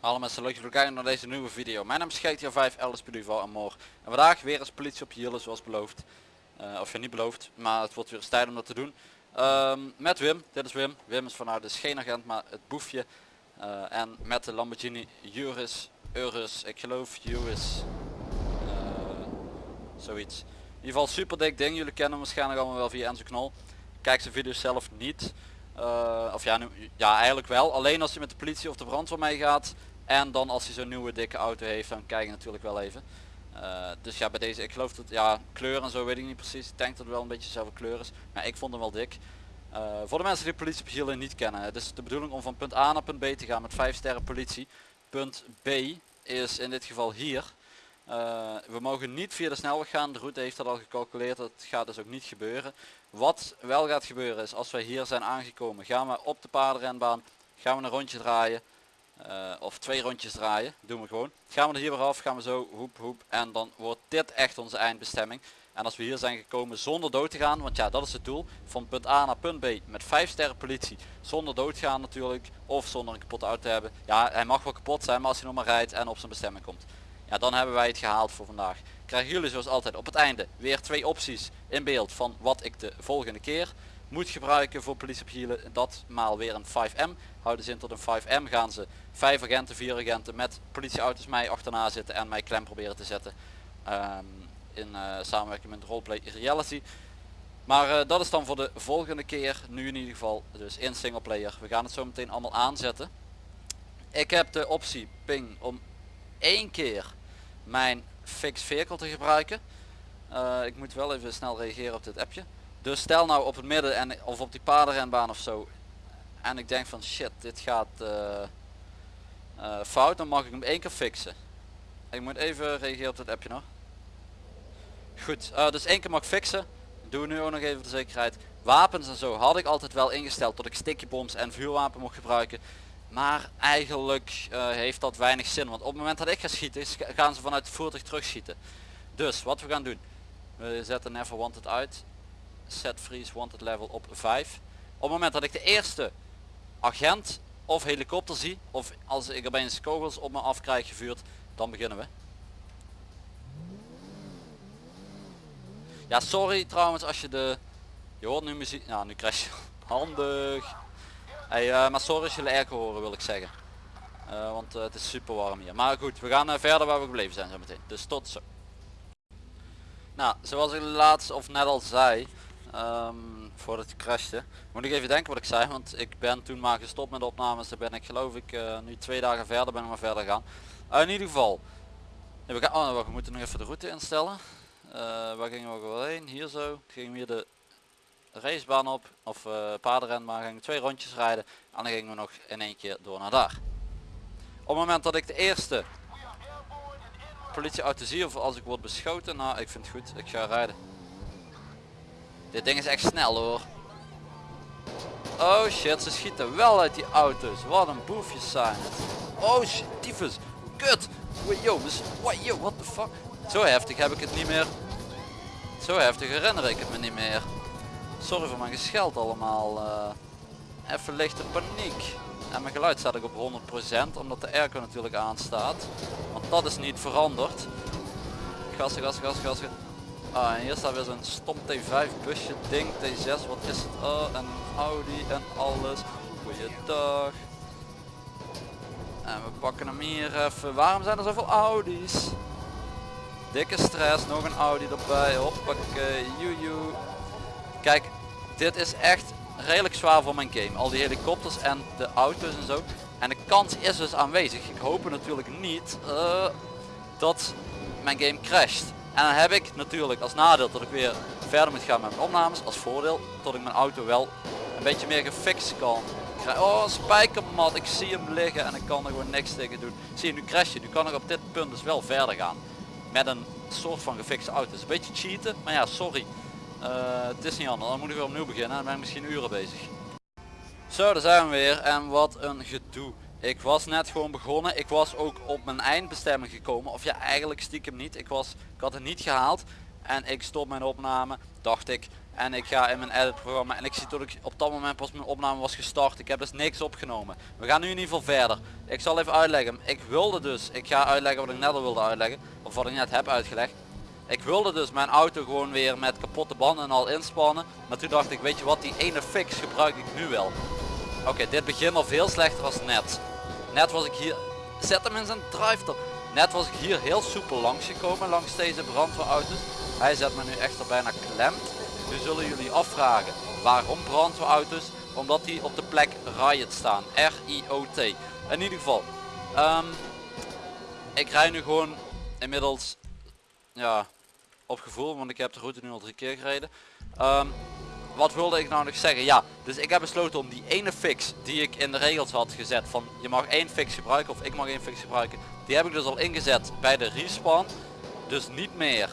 Hallo mensen, leuk dat jullie kijken naar deze nieuwe video. Mijn naam is GTA 5, Elders Duval en Moor. En vandaag weer eens politie op hielen zoals beloofd. Eh, of ja niet beloofd, maar het wordt weer eens tijd om dat te doen. Ehm, met Wim, dit is Wim. Wim is vanuit dus geen agent, maar het boefje. Eh, en met de Lamborghini Urus, Urus, ik geloof Urus. eh, zoiets. In ieder geval super dik ding, jullie kennen hem waarschijnlijk allemaal wel via Enzo Knol. Kijk zijn video's zelf niet. Eh, of ja, nu, ja, eigenlijk wel. Alleen als je met de politie of de brandweer meegaat. En dan als hij zo'n nieuwe dikke auto heeft, dan kijk je natuurlijk wel even. Eh, dus ja, bij deze, ik geloof dat, ja, kleur en zo weet ik niet precies. Ik denk dat het wel een beetje dezelfde kleur is. Maar ik vond hem wel dik. Eh, voor de mensen die politie niet kennen. Het is de bedoeling om van punt A naar punt B te gaan met 5 sterren politie. Punt B is in dit geval hier. Eh, we mogen niet via de snelweg gaan. De route heeft dat al gecalculeerd. Dat gaat dus ook niet gebeuren. Wat wel gaat gebeuren is als wij hier zijn aangekomen. Gaan we op de paardenrenbaan. Gaan we een rondje draaien. eh, of twee rondjes draaien. Doen we gewoon. Gaan we er hier weer af. Gaan we zo hoep hoep. En dan wordt dit echt onze eindbestemming. En als we hier zijn gekomen zonder dood te gaan. Want ja dat is het doel. Van punt A naar punt B. Met 5 sterren politie. Zonder dood gaan natuurlijk. Of zonder een kapotte auto te hebben. Ja hij mag wel kapot zijn. Maar als hij nog maar rijdt en op zijn bestemming komt. Ja, dan hebben wij het gehaald voor vandaag. Krijgen jullie zoals altijd op het einde weer twee opties in beeld van wat ik de volgende keer moet gebruiken voor politie op hielen. Dat maal weer een 5M. Houden ze in tot een 5M gaan ze vijf agenten, vier agenten met politieauto's mij achterna zitten en mij klem proberen te zetten. ehm, in eh, samenwerking met Roleplay Reality. Maar eh, dat is dan voor de volgende keer. Nu in ieder geval dus in singleplayer. We gaan het zo meteen allemaal aanzetten. Ik heb de optie ping om één keer mijn fix vehicle te gebruiken. Eh, ik moet wel even snel reageren op dit appje. Dus stel nou op het midden en of op die paardenrenbaan of zo. En ik denk van shit, dit gaat eh, eh, fout. Dan mag ik hem één keer fixen. Ik moet even reageren op dit appje nog. Goed, dus één keer mag fixen. Doe nu ook nog even de zekerheid. Wapens en zo had ik altijd wel ingesteld dat ik stickybombs en vuurwapen mocht gebruiken. Maar eigenlijk eh, heeft dat weinig zin. Want op het moment dat ik ga schieten gaan ze vanuit het voertuig terugschieten. Dus wat we gaan doen. We zetten Never Wanted uit. Set Freeze Wanted level op 5. Op het moment dat ik de eerste agent of helikopter zie. Of als ik opeens kogels op me af krijg gevuurd. Dan beginnen we. Ja sorry trouwens als je de... Je hoort nu muziek. Nou nu crash je. Handig. Hey, eh, maar sorry als jullie airco horen wil ik zeggen. Eh, want eh, het is super warm hier. Maar goed, we gaan verder waar we gebleven zijn zo meteen. Dus tot zo. Nou, zoals ik laatst of net al zei, ehm, voordat ik crashte, moet ik even denken wat ik zei, want ik ben toen maar gestopt met de opnames. Dan ben ik geloof ik nu twee dagen verder, ben ik maar verder gaan. In ieder geval, we, gaan, oh, we moeten nog even de route instellen. Waar gingen we wel heen? Hier zo. Gingen we de racebaan op, of uh, gingen we twee rondjes rijden en dan gingen we nog in één keer door naar daar. Op het moment dat ik de eerste politieauto zie of als ik word beschoten, nou ik vind het goed, ik ga rijden. Dit ding is echt snel hoor. Oh shit, ze schieten wel uit die auto's. Wat een boefjes zijn het. Oh shit, tyfus. Kut. Yo, yo, what the fuck. Zo heftig heb ik het niet meer. Zo heftig herinner ik het me niet meer. Sorry voor mijn gescheld allemaal. eh. even lichte paniek. En mijn geluid staat ook op 100% omdat de airco natuurlijk aanstaat. Want dat is niet veranderd. Gassen, gassen, gassen, gassen. Ah, en hier staat weer zo'n stom T5 busje ding, T6, wat is het? Oh, en Audi en alles. Goeiedag. En we pakken hem hier even. Waarom zijn er zoveel Audi's? Dikke stress, nog een Audi erbij, hoppakee, joejoe. Kijk, dit is echt redelijk zwaar voor mijn game. Al die helikopters en de auto's en zo. En de kans is dus aanwezig. Ik hoop natuurlijk niet eh, dat mijn game crasht. En dan heb ik natuurlijk als nadeel dat ik weer verder moet gaan met mijn opnames. Als voordeel dat ik mijn auto wel een beetje meer gefixt kan. Oh, spijkermat. Ik zie hem liggen en ik kan er gewoon niks tegen doen. Zie je, nu crash je. Nu kan ik op dit punt dus wel verder gaan. Met een soort van gefixte auto. Het is een beetje cheaten, maar ja, sorry. Eh, het is niet anders. Dan moet ik weer opnieuw beginnen. Dan ben ik misschien uren bezig. Zo, daar zijn we weer. En wat een gedoe. Ik was net gewoon begonnen. Ik was ook op mijn eindbestemming gekomen. Of ja, eigenlijk stiekem niet. Ik, was, ik had het niet gehaald. en ik stop mijn opname, dacht ik. En ik ga in mijn edit programma en ik zie dat ik op dat moment pas mijn opname was gestart. Ik heb dus niks opgenomen. We gaan nu in ieder geval verder. Ik zal even uitleggen. Ik wilde dus, ik ga uitleggen wat ik net al wilde uitleggen. Of wat ik net heb uitgelegd. Ik wilde dus mijn auto gewoon weer met kapotte banden en al inspannen. Maar toen dacht ik, weet je wat, die ene fix gebruik ik nu wel. Oké, dit begint al veel slechter als net. Net was ik hier, zet hem in zijn drive -top. Net was ik hier heel soepel langs gekomen langs deze brandweerauto's. Hij zet me nu echt er bijna klem. Nu zullen jullie afvragen waarom brandweerauto's? Omdat die op de plek riot staan. R-I-O-T. In ieder geval. ehm, ik rij nu gewoon inmiddels ja, op gevoel, want ik heb de route nu al drie keer gereden. Ehm, wat wilde ik nou nog zeggen? Ja, dus ik heb besloten om die ene fix die ik in de regels had gezet van je mag één fix gebruiken of ik mag één fix gebruiken. Die heb ik dus al ingezet bij de respawn. Dus niet meer.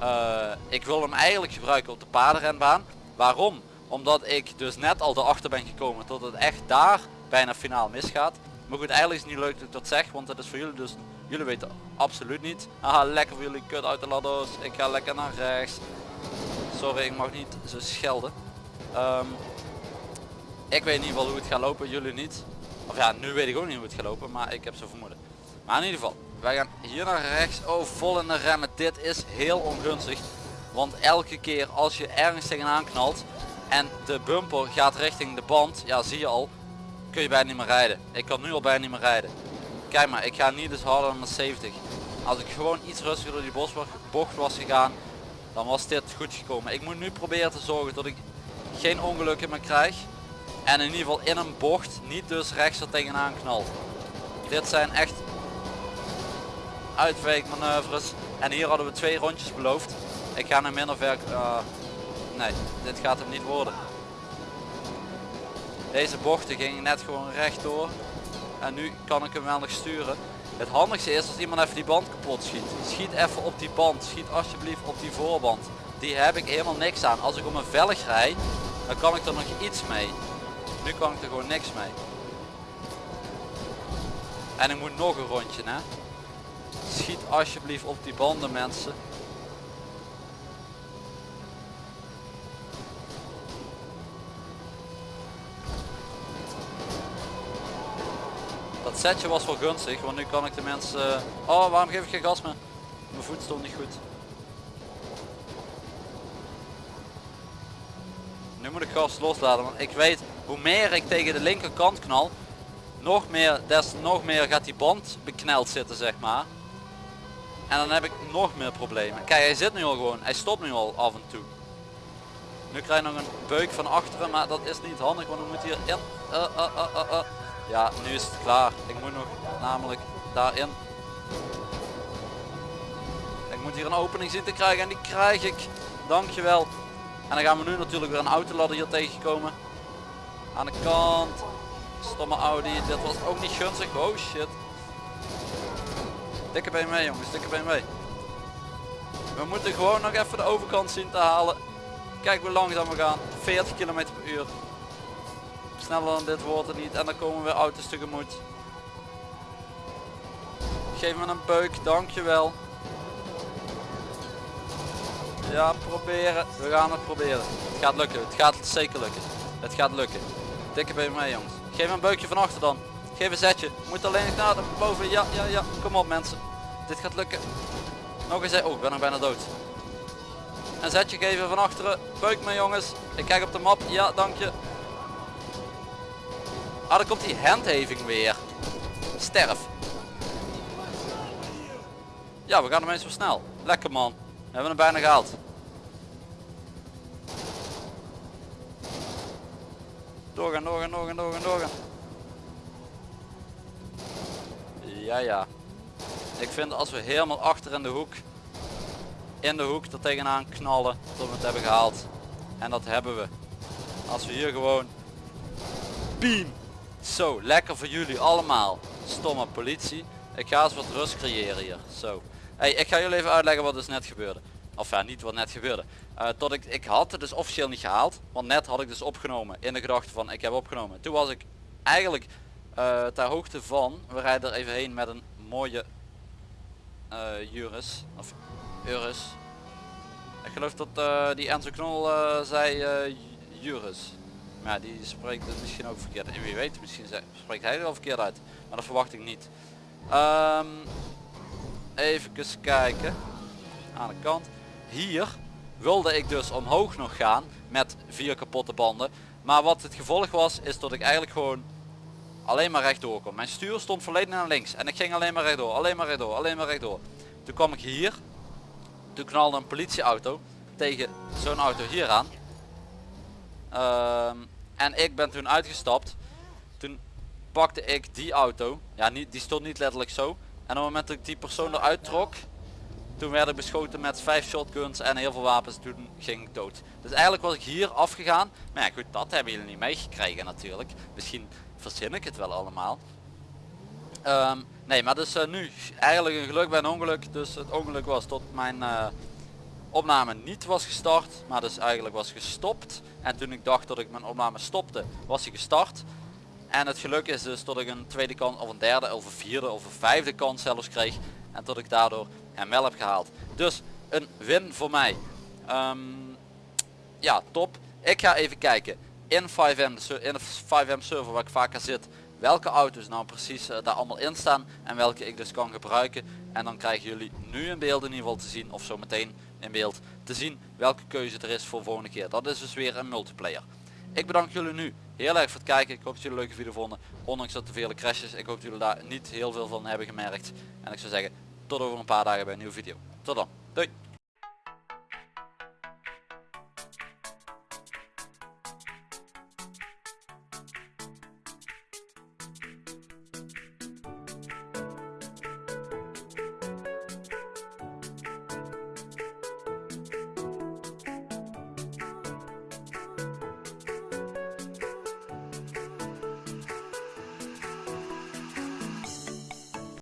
Eh, ik wil hem eigenlijk gebruiken op de paardenrenbaan. Waarom? Omdat ik dus net al erachter ben gekomen tot het echt daar bijna finaal misgaat. Maar goed, eigenlijk is het niet leuk dat ik dat zeg, want het is voor jullie dus, jullie weten absoluut niet. Haha, lekker voor jullie kut uit de ladders. Ik ga lekker naar rechts. Sorry, ik mag niet zo schelden. Ehm, ik weet in ieder geval hoe het gaat lopen, jullie niet. Of ja, nu weet ik ook niet hoe het gaat lopen, maar ik heb zo vermoeden. Maar in ieder geval, wij gaan hier naar rechts. Oh, vol in de remmen. Dit is heel ongunstig. Want elke keer als je ergens tegenaan knalt en de bumper gaat richting de band, ja zie je al, kun je bijna niet meer rijden. Ik kan nu al bijna niet meer rijden. Kijk maar, ik ga niet dus harder dan 70. Als ik gewoon iets rustiger door die bocht was gegaan, dan was dit goed gekomen. Ik moet nu proberen te zorgen dat ik geen ongelukken meer krijg. En in ieder geval in een bocht niet dus rechts er tegenaan knalt. Dit zijn echt uitwijkmanoeuvres. En hier hadden we twee rondjes beloofd. Ik ga naar minder ver... eh, nee, dit gaat hem niet worden. Deze bochten gingen net gewoon rechtdoor. En nu kan ik hem wel nog sturen. Het handigste is als iemand even die band kapot schiet. Schiet even op die band. Schiet alsjeblieft op die voorband. Die heb ik helemaal niks aan. Als ik om een velg rijd, dan kan ik er nog iets mee. Nu kan ik er gewoon niks mee. En ik moet nog een rondje hè. Schiet alsjeblieft op die banden mensen. Dat setje was wel gunstig, want nu kan ik de mensen... Oh, waarom geef ik geen gas meer? Mijn voet stond niet goed. Nu moet ik gas loslaten, want ik weet hoe meer ik tegen de linkerkant knal, nog meer, des nog meer gaat die band bekneld zitten zeg maar. En dan heb ik nog meer problemen. Kijk, hij zit nu al gewoon, hij stopt nu al af en toe. Nu krijg je nog een beuk van achteren, maar dat is niet handig, want we moeten hier in. Uh, uh. Ja, nu is het klaar. Ik moet nog namelijk daarin. Ik moet hier een opening zien te krijgen en die krijg ik. Dankjewel. En dan gaan we nu natuurlijk weer een autoladder hier tegenkomen. Aan de kant. Stomme Audi. Dit was ook niet gunstig. Oh shit. Dikke BMW jongens. Dikke BMW. We moeten gewoon nog even de overkant zien te halen. Kijk hoe langzaam we gaan. 40 km per uur. Sneller dan dit wordt het niet. En dan komen weer auto's tegemoet. Geef me een beuk. Dankjewel. Ja, proberen. We gaan het proberen. Het gaat lukken. Het gaat zeker lukken. Het gaat lukken. Dikke BMW jongens. Geef me een beukje van achter dan. Geef een zetje. Moet alleen naar de boven. Ja, ja, ja. Kom op mensen. Dit gaat lukken. Nog eens. Oh, ik ben nog bijna dood. Een zetje geven van achteren. Beuk me jongens. Ik kijk op de map. Ja, dank je. Ah, dan komt die handheving weer. Sterf. Ja, we gaan hem eens zo snel. Lekker man. We hebben hem bijna gehaald. Doorgaan, doorgaan, doorgaan, doorgaan, doorgaan. Ja, ja. Ik vind als we helemaal achter in de hoek, in de hoek er tegenaan knallen, tot we het hebben gehaald. En dat hebben we. Als we hier gewoon, beam. Zo, lekker voor jullie allemaal. Stomme politie. Ik ga eens wat rust creëren hier. Zo. Hey, ik ga jullie even uitleggen wat dus net gebeurde. Of ja, niet wat net gebeurde. Uh, tot ik, ik had het dus officieel niet gehaald. Want net had ik dus opgenomen in de gedachte van ik heb opgenomen. Toen was ik eigenlijk uh, ter hoogte van, we rijden er even heen met een mooie uh, Juris. Of Urus. Ik geloof dat eh, die Enzo Knol eh, zei eh, Juris. Maar ja, die spreekt het misschien ook verkeerd. En wie weet, misschien spreekt hij er wel verkeerd uit. Maar dat verwacht ik niet. Ehm even kijken. Aan de kant. Hier wilde ik dus omhoog nog gaan met vier kapotte banden. Maar wat het gevolg was, is dat ik eigenlijk gewoon alleen maar rechtdoor kon. Mijn stuur stond volledig naar links. En ik ging alleen maar rechtdoor, alleen maar rechtdoor, alleen maar rechtdoor. Toen kwam ik hier. Toen knalde een politieauto tegen zo'n auto hier aan. Ehm, en ik ben toen uitgestapt. Toen pakte ik die auto. Ja, niet, die stond niet letterlijk zo. En op het moment dat ik die persoon eruit trok, toen werd ik beschoten met vijf shotguns en heel veel wapens. Toen ging ik dood. Dus eigenlijk was ik hier afgegaan. Maar ja goed, dat hebben jullie niet meegekregen natuurlijk. Misschien verzin ik het wel allemaal. Ehm, nee, maar dus eh, nu eigenlijk een geluk bij een ongeluk. Dus het ongeluk was tot mijn eh, opname niet was gestart, maar dus eigenlijk was gestopt. En toen ik dacht dat ik mijn opname stopte, was hij gestart. En het geluk is dus dat ik een tweede kans, of een derde, of een vierde, of een vijfde kans zelfs kreeg. En dat ik daardoor hem wel heb gehaald. Dus een win voor mij. Ehm, ja, top. Ik ga even kijken in 5M, de ser- in de 5M server waar ik vaker zit, welke auto's nou precies eh, daar allemaal in staan en welke ik dus kan gebruiken. En dan krijgen jullie nu in beeld in ieder geval te zien, of zometeen beeld te zien, welke keuze er is voor volgende keer. Dat is dus weer een multiplayer. Ik bedank jullie nu heel erg voor het kijken. Ik hoop dat jullie een leuke video vonden. Ondanks dat er vele crashes. Ik hoop dat jullie daar niet heel veel van hebben gemerkt. En ik zou zeggen, tot over een paar dagen bij een nieuwe video. Tot dan. Doei.